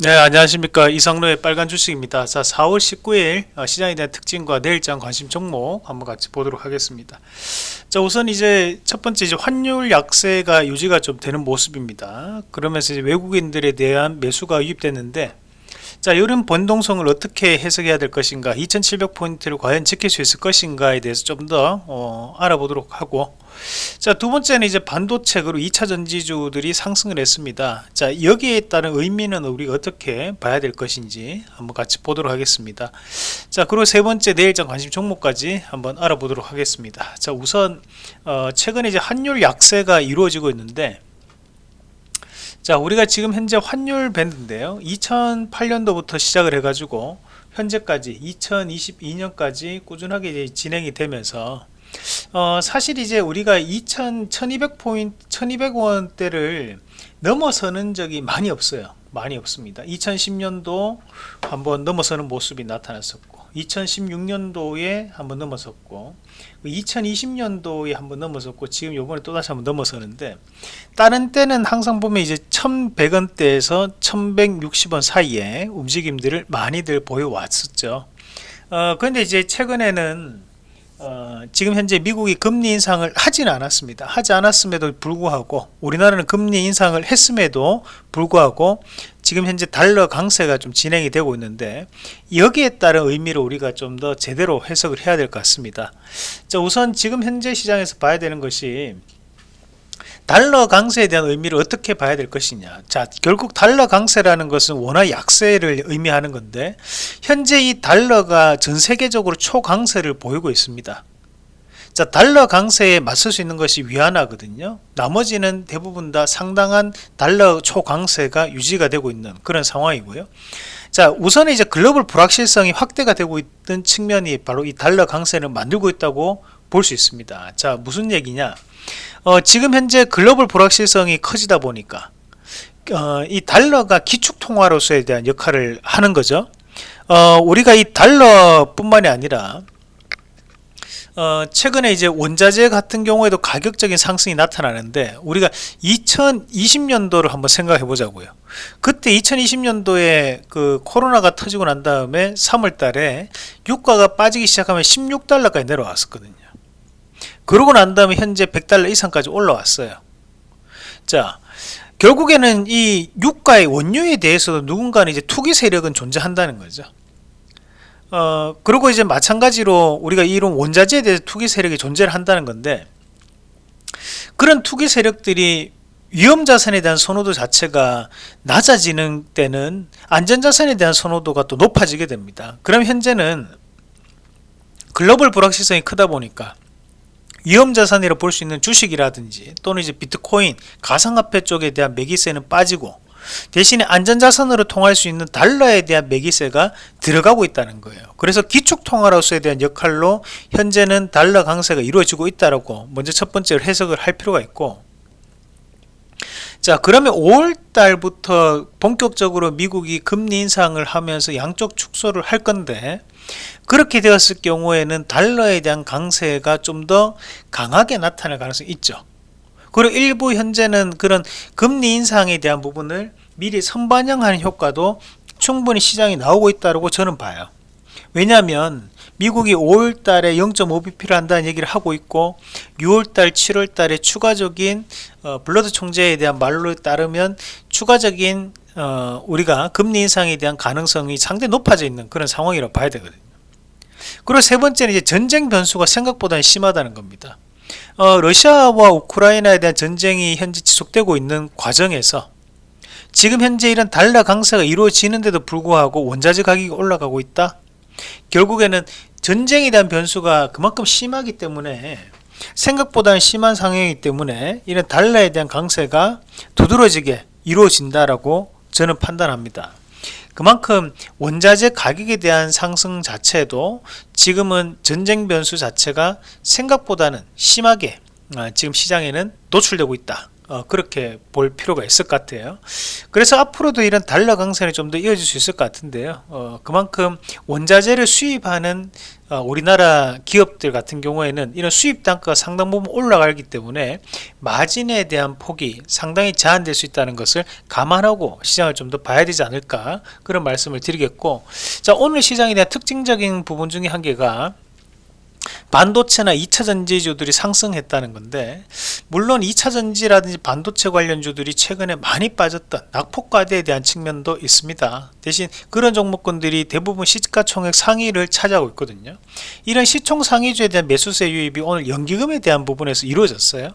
네 안녕하십니까. 이성로의 빨간 주식입니다. 자 4월 19일 어, 시장에 대한 특징과 내일장 관심 종목 한번 같이 보도록 하겠습니다. 자 우선 이제 첫 번째 이제 환율 약세가 유지가 좀 되는 모습입니다. 그러면서 이제 외국인들에 대한 매수가 유입됐는데 자 이런 변동성을 어떻게 해석해야 될 것인가? 2700포인트를 과연 지킬 수 있을 것인가에 대해서 좀더 어, 알아보도록 하고. 자 두번째는 이제 반도체 그리고 2차 전지주들이 상승을 했습니다. 자 여기에 따른 의미는 우리가 어떻게 봐야 될 것인지 한번 같이 보도록 하겠습니다. 자 그리고 세 번째 내일장 관심 종목까지 한번 알아보도록 하겠습니다. 자 우선 어, 최근에 이제 환율 약세가 이루어지고 있는데 자 우리가 지금 현재 환율 밴드인데요. 2008년도부터 시작을 해 가지고 현재까지 2022년까지 꾸준하게 진행이 되면서 어, 사실 이제 우리가 2000, 1200포인트 1200원대를 넘어서는 적이 많이 없어요. 많이 없습니다. 2010년도 한번 넘어서는 모습이 나타났었고 2016년도에 한번 넘어섰고 2020년도에 한번 넘어섰고 지금 요번에 또다시 한번 넘어서는데 다른 때는 항상 보면 이제 1100원대에서 1160원 사이에 움직임들을 많이들 보여왔었죠 어, 근데 이제 최근에는 어, 지금 현재 미국이 금리 인상을 하지는 않았습니다. 하지 않았음에도 불구하고 우리나라는 금리 인상을 했음에도 불구하고 지금 현재 달러 강세가 좀 진행이 되고 있는데 여기에 따른 의미로 우리가 좀 더 제대로 해석을 해야 될 것 같습니다. 자, 우선 지금 현재 시장에서 봐야 되는 것이 달러 강세에 대한 의미를 어떻게 봐야 될 것이냐. 자 결국 달러 강세라는 것은 원화 약세를 의미하는 건데 현재 이 달러가 전 세계적으로 초강세를 보이고 있습니다. 자 달러 강세에 맞설 수 있는 것이 위안화거든요. 나머지는 대부분 다 상당한 달러 초강세가 유지가 되고 있는 그런 상황이고요. 자 우선 이제 글로벌 불확실성이 확대가 되고 있는 측면이 바로 이 달러 강세를 만들고 있다고 볼 수 있습니다. 자 무슨 얘기냐? 어, 지금 현재 글로벌 불확실성이 커지다 보니까 어, 이 달러가 기축통화로서에 대한 역할을 하는 거죠. 어, 우리가 이 달러 뿐만이 아니라 어, 최근에 이제 원자재 같은 경우에도 가격적인 상승이 나타나는데 우리가 2020년도를 한번 생각해 보자고요. 그때 2020년도에 그 코로나가 터지고 난 다음에 3월 달에 유가가 빠지기 시작하면 16달러까지 내려왔었거든요 그러고 난 다음에 현재 100달러 이상까지 올라왔어요. 자 결국에는 이 유가의 원유에 대해서도 누군가는 이제 투기 세력은 존재한다는 거죠. 어 그리고 이제 마찬가지로 우리가 이런 원자재에 대해서 투기 세력이 존재를 한다는 건데 그런 투기 세력들이 위험자산에 대한 선호도 자체가 낮아지는 때는 안전자산에 대한 선호도가 또 높아지게 됩니다. 그럼 현재는 글로벌 불확실성이 크다 보니까 위험자산이라 볼 수 있는 주식이라든지 또는 이제 비트코인 가상화폐 쪽에 대한 매기세는 빠지고 대신에 안전자산으로 통할 수 있는 달러에 대한 매기세가 들어가고 있다는 거예요. 그래서 기축통화로서에 대한 역할로 현재는 달러 강세가 이루어지고 있다라고 먼저 첫 번째로 해석을 할 필요가 있고 자 그러면 5월달부터 본격적으로 미국이 금리 인상을 하면서 양쪽 축소를 할 건데 그렇게 되었을 경우에는 달러에 대한 강세가 좀 더 강하게 나타날 가능성이 있죠. 그리고 일부 현재는 그런 금리 인상에 대한 부분을 미리 선반영하는 효과도 충분히 시장이 나오고 있다고 저는 봐요 왜냐하면 미국이 5월달에 0.5bp를 한다는 얘기를 하고 있고 6월달 7월달에 추가적인 어, 블러드 총재에 대한 말로 따르면 추가적인 어, 우리가 금리 인상에 대한 가능성이 상당히 높아져 있는 그런 상황이라고 봐야 되거든요. 그리고 세 번째는 이제 전쟁 변수가 생각보다 심하다는 겁니다. 어, 러시아와 우크라이나에 대한 전쟁이 현재 지속되고 있는 과정에서 지금 현재 이런 달러 강세가 이루어지는데도 불구하고 원자재 가격이 올라가고 있다 결국에는 전쟁에 대한 변수가 그만큼 심하기 때문에 생각보다는 심한 상황이기 때문에 이런 달러에 대한 강세가 두드러지게 이루어진다라고 저는 판단합니다. 그만큼 원자재 가격에 대한 상승 자체도 지금은 전쟁 변수 자체가 생각보다는 심하게 아, 지금 시장에는 노출되고 있다 어, 그렇게 볼 필요가 있을 것 같아요. 그래서 앞으로도 이런 달러 강세는 좀 더 이어질 수 있을 것 같은데요. 어, 그만큼 원자재를 수입하는 어, 우리나라 기업들 같은 경우에는 이런 수입 단가가 상당 부분 올라가기 때문에 마진에 대한 폭이 상당히 제한될 수 있다는 것을 감안하고 시장을 좀 더 봐야 되지 않을까 그런 말씀을 드리겠고 자 오늘 시장에 대한 특징적인 부분 중에 한 개가 반도체나 2차 전지주들이 상승했다는 건데 물론 2차 전지라든지 반도체 관련주들이 최근에 많이 빠졌던 낙폭과대에 대한 측면도 있습니다. 대신 그런 종목군들이 대부분 시가총액 상위를 차지하고 있거든요. 이런 시총 상위주에 대한 매수세 유입이 오늘 연기금에 대한 부분에서 이루어졌어요.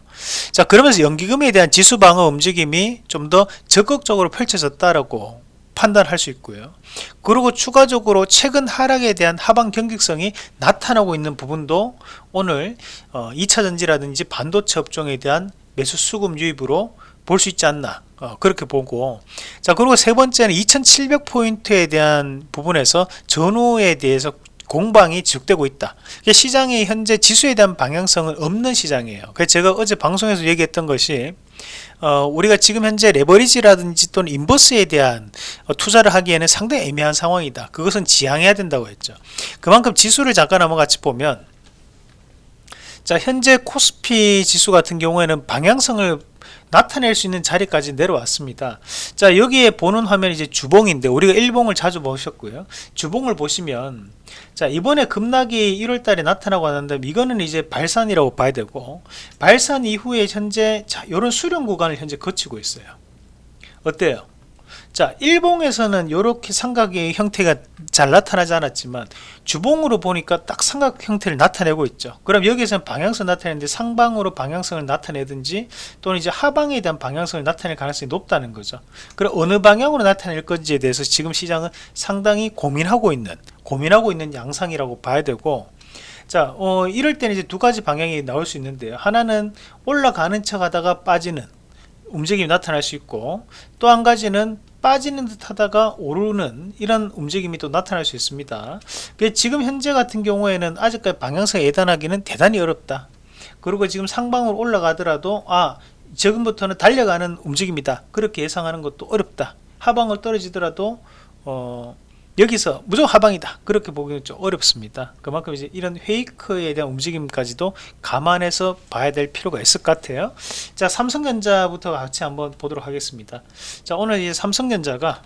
자 그러면서 연기금에 대한 지수 방어 움직임이 좀 더 적극적으로 펼쳐졌다라고 판단할 수 있고요. 그리고 추가적으로 최근 하락에 대한 하방 경직성이 나타나고 있는 부분도 오늘 2차전지라든지 어, 반도체 업종에 대한 매수 수급 유입으로 볼 수 있지 않나 어, 그렇게 보고. 자 그리고 세 번째는 2700포인트에 대한 부분에서 전후에 대해서 공방이 지속되고 있다. 시장의 현재 지수에 대한 방향성은 없는 시장이에요. 그래서 제가 어제 방송에서 얘기했던 것이 어, 우리가 지금 현재 레버리지라든지 또는 인버스에 대한 어, 투자를 하기에는 상당히 애매한 상황이다. 그것은 지양해야 된다고 했죠. 그만큼 지수를 잠깐 한번 같이 보면 자 현재 코스피 지수 같은 경우에는 방향성을 나타낼 수 있는 자리까지 내려왔습니다. 자 여기에 보는 화면이 이제 주봉인데 우리가 일봉을 자주 보셨고요. 주봉을 보시면 자 이번에 급락이 1월달에 나타나고 하는데 이거는 이제 발산이라고 봐야 되고 발산 이후에 현재 자 이런 수렴 구간을 현재 거치고 있어요. 어때요 자 일봉에서는 이렇게 삼각의 형태가 잘 나타나지 않았지만 주봉으로 보니까 딱 삼각 형태를 나타내고 있죠. 그럼 여기서는 방향성 나타내는데 상방으로 방향성을 나타내든지 또는 이제 하방에 대한 방향성을 나타낼 가능성이 높다는 거죠. 그럼 어느 방향으로 나타낼 건지에 대해서 지금 시장은 상당히 고민하고 있는 고민하고 있는 양상이라고 봐야 되고 자 어, 이럴 때는 이제 두 가지 방향이 나올 수 있는데요. 하나는 올라가는 척 하다가 빠지는 움직임이 나타날 수 있고 또 한 가지는 빠지는 듯 하다가 오르는 이런 움직임이 또 나타날 수 있습니다. 지금 현재 같은 경우에는 아직까지 방향성에 예단하기는 대단히 어렵다. 그리고 지금 상방으로 올라가더라도 아 지금부터는 달려가는 움직임이다. 그렇게 예상하는 것도 어렵다. 하방을 떨어지더라도 어, 여기서 무조건 하방이다. 그렇게 보기는 좀 어렵습니다. 그만큼 이제 이런 페이크에 대한 움직임까지도 감안해서 봐야 될 필요가 있을 것 같아요. 자 삼성전자부터 같이 한번 보도록 하겠습니다. 자 오늘 이제 삼성전자가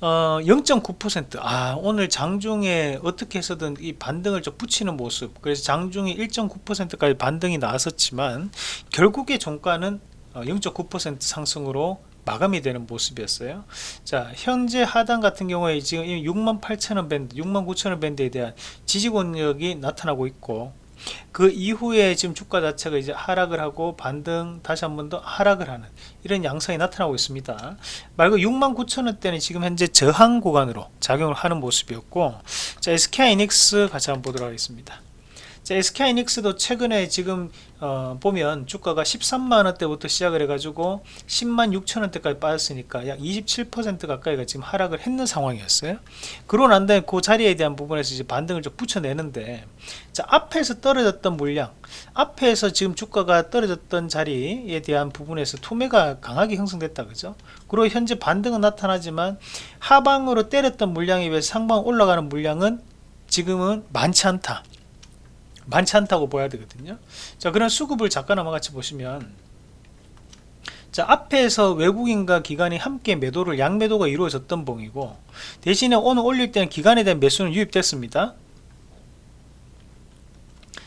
어, 0.9%아 오늘 장중에 어떻게 해서든 이 반등을 좀 붙이는 모습. 그래서 장중에 1.9%까지 반등이 나왔었지만 결국에 종가는 0.9% 어, 상승으로 마감이 되는 모습이었어요. 자 현재 하단 같은 경우에 지금 68,000원 밴드 69,000원 밴드에 대한 지지 권력이 나타나고 있고 그 이후에 지금 주가 자체가 이제 하락을 하고 반등 다시 한 번 더 하락을 하는 이런 양상이 나타나고 있습니다. 말고 69,000원대는 지금 현재 저항 구간으로 작용을 하는 모습이었고 자 SK이닉스 같이 한번 보도록 하겠습니다 자, SK이닉스도 최근에 지금 어, 보면 주가가 13만원대부터 시작을 해가지고 10만 6천원대까지 빠졌으니까 약 27% 가까이가 지금 하락을 했는 상황이었어요. 그러고 난 다음에 그 자리에 대한 부분에서 이제 반등을 좀 붙여내는데 자 앞에서 떨어졌던 물량 앞에서 지금 주가가 떨어졌던 자리에 대한 부분에서 투매가 강하게 형성됐다 그죠? 그리고 현재 반등은 나타나지만 하방으로 때렸던 물량에 비해 상방 올라가는 물량은 지금은 많지 않다 많지 않다고 봐야 되거든요. 자 그런 수급을 한번 같이 보시면 자 앞에서 외국인과 기관이 함께 매도를 양매도가 이루어졌던 봉이고 대신에 오늘 올릴 때는 기관에 대한 매수는 유입됐습니다.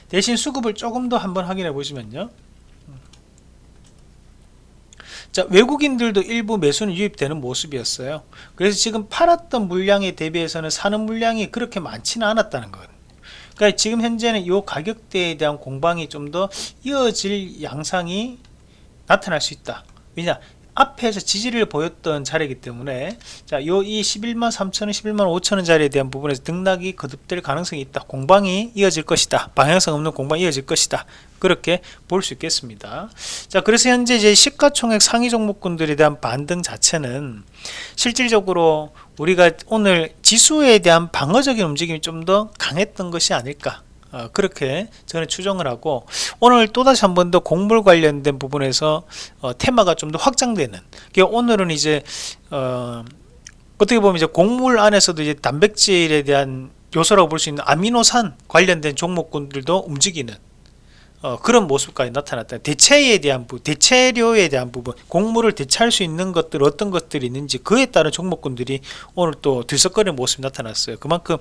대신 수급을 조금 더 한번 확인해 보시면요. 자 외국인들도 일부 매수는 유입되는 모습이었어요. 그래서 지금 팔았던 물량에 대비해서는 사는 물량이 그렇게 많지는 않았다는 거예요 그러니까 지금 현재는 이 가격대에 대한 공방이 좀 더 이어질 양상이 나타날 수 있다. 왜냐 앞에서 지지를 보였던 자리이기 때문에 자, 요 이 11만 3천원, 11만 5천원 자리에 대한 부분에서 등락이 거듭될 가능성이 있다. 공방이 이어질 것이다. 방향성 없는 공방이 이어질 것이다. 그렇게 볼 수 있겠습니다. 자, 그래서 현재 이제 시가총액 상위 종목군들에 대한 반등 자체는 실질적으로 우리가 오늘 지수에 대한 방어적인 움직임이 좀 더 강했던 것이 아닐까 어, 그렇게 저는 추정을 하고 오늘 또다시 한 번 더 곡물 관련된 부분에서 어, 테마가 좀 더 확장되는 그러니까 오늘은 이제 어, 어떻게 보면 이제 곡물 안에서도 이제 단백질에 대한 요소라고 볼 수 있는 아미노산 관련된 종목군들도 움직이는 어, 그런 모습까지 나타났다. 대체에 대한 부, 대체료에 대한 부분, 곡물을 대체할 수 있는 것들 어떤 것들이 있는지 그에 따른 종목군들이 오늘 또 들썩거리는 모습이 나타났어요. 그만큼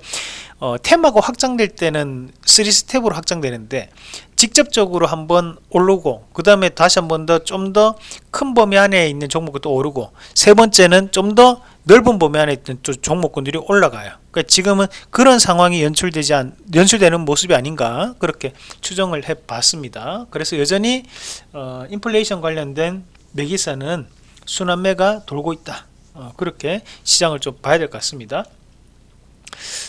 어, 테마가 확장될 때는 3스텝으로 확장되는데 직접적으로 한번 오르고 그 다음에 다시 한번 더 좀 더 큰 범위 안에 있는 종목이 또 오르고 세 번째는 좀더 넓은 범위 안에 또 종목군들이 올라가요. 그러니까 지금은 그런 상황이 연출되지 않, 연출되는 모습이 아닌가 그렇게 추정을 해봤습니다. 그래서 여전히 어, 인플레이션 관련된 매기사는 순환매가 돌고 있다. 어, 그렇게 시장을 좀 봐야 될 것 같습니다.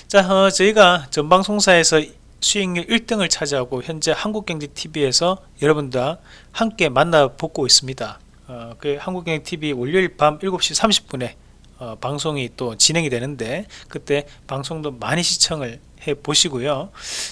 자, 어, 저희가 전방송사에서 수익률 1등을 차지하고 현재 한국경제TV에서 여러분과 함께 만나보고 있습니다. 어, 그 한국경제TV 월요일 밤 7시 30분에 어, 방송이 또 진행이 되는데 그때 방송도 많이 시청을 해 보시고요.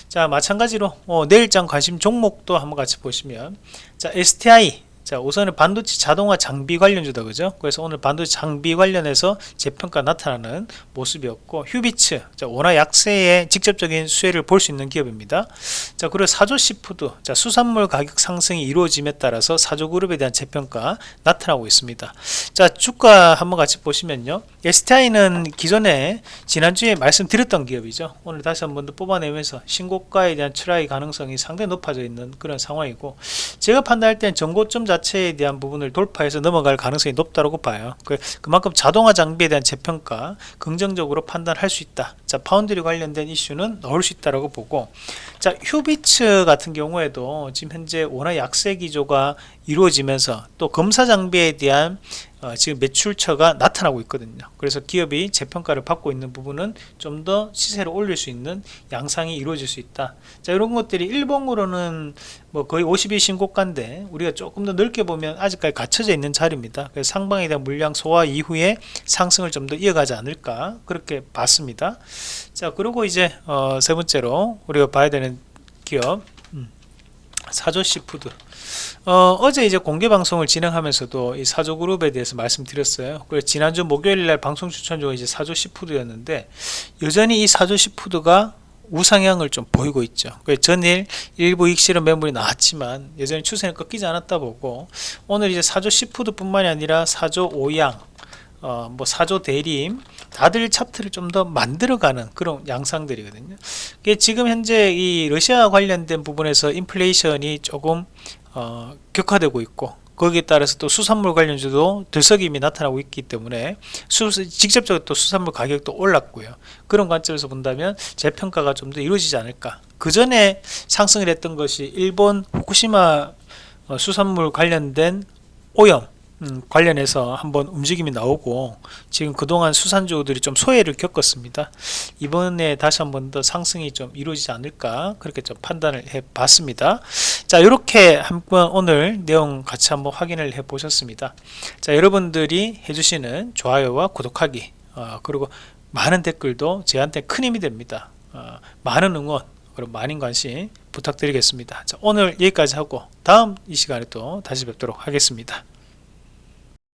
자 마찬가지로 어, 내일장 관심 종목도 한번 같이 보시면 자 STI 자 우선은 반도체 자동화 장비 관련주다 그죠? 그래서 오늘 반도체 장비 관련해서 재평가 나타나는 모습이었고 휴비츠 자 원화 약세의 직접적인 수혜를 볼 수 있는 기업입니다. 자 그리고 사조시푸드 자 수산물 가격 상승이 이루어짐에 따라서 사조그룹에 대한 재평가 나타나고 있습니다. 자 주가 한번 같이 보시면요. STI는 기존에 지난주에 말씀드렸던 기업이죠. 오늘 다시 한 번 더 뽑아내면서 신고가에 대한 try 가능성이 상당히 높아져 있는 그런 상황이고 제가 판단할 때는 전고점 자 체에 대한 부분을 돌파해서 넘어갈 가능성이 높다고 봐요. 그, 그만큼 자동화 장비에 대한 재평가 긍정적으로 판단할 수 있다. 자 파운드리 관련된 이슈는 넣을 수 있다고 보고 자 휴비츠 같은 경우에도 지금 현재 워낙 약세 기조가 이루어지면서 또 검사 장비에 대한 어, 지금 매출처가 나타나고 있거든요. 그래서 기업이 재평가를 받고 있는 부분은 좀 더 시세를 올릴 수 있는 양상이 이루어질 수 있다. 자 이런 것들이 일봉으로는 뭐 거의 50일 신고가인데 우리가 조금 더 넓게 보면 아직까지 갇혀져 있는 자리입니다. 그래서 상방에 대한 물량 소화 이후에 상승을 좀 더 이어가지 않을까 그렇게 봤습니다. 자 그리고 이제 어, 세 번째로 우리가 봐야 되는 기업 음, 사조시푸드 어, 제 이제 공개 방송을 진행하면서도 이 사조그룹에 대해서 말씀드렸어요. 그래서 지난주 목요일날 방송 추천 중에 이제 사조시푸드였는데 여전히 이 사조시푸드가 우상향을 좀 보이고 있죠. 그래서 전일 일부 익실현 매물이 나왔지만 여전히 추세는 꺾이지 않았다 보고 오늘 이제 사조 시푸드 뿐만이 아니라 사조 오양 어, 뭐 사조 대림 다들 차트를 좀 더 만들어가는 그런 양상들이거든요. 지금 현재 이 러시아 관련된 부분에서 인플레이션이 조금 어, 격화되고 있고 거기에 따라서 또 수산물 관련주도 들썩임이 나타나고 있기 때문에 수, 직접적으로 또 수산물 가격도 올랐고요. 그런 관점에서 본다면 재평가가 좀 더 이루어지지 않을까. 그 전에 상승을 했던 것이 일본 후쿠시마 어, 수산물 관련된 오염 음, 관련해서 한번 움직임이 나오고 지금 그동안 수산주들이 좀 소외를 겪었습니다. 이번에 다시 한번 더 상승이 좀 이루어지지 않을까 그렇게 좀 판단을 해 봤습니다. 자 이렇게 한번 오늘 내용 같이 한번 확인을 해 보셨습니다. 자 여러분들이 해주시는 좋아요와 구독하기 어, 그리고 많은 댓글도 저한테 큰 힘이 됩니다. 어, 많은 응원 그리고 많은 관심 부탁드리겠습니다. 자, 오늘 여기까지 하고 다음 이 시간에 또 다시 뵙도록 하겠습니다.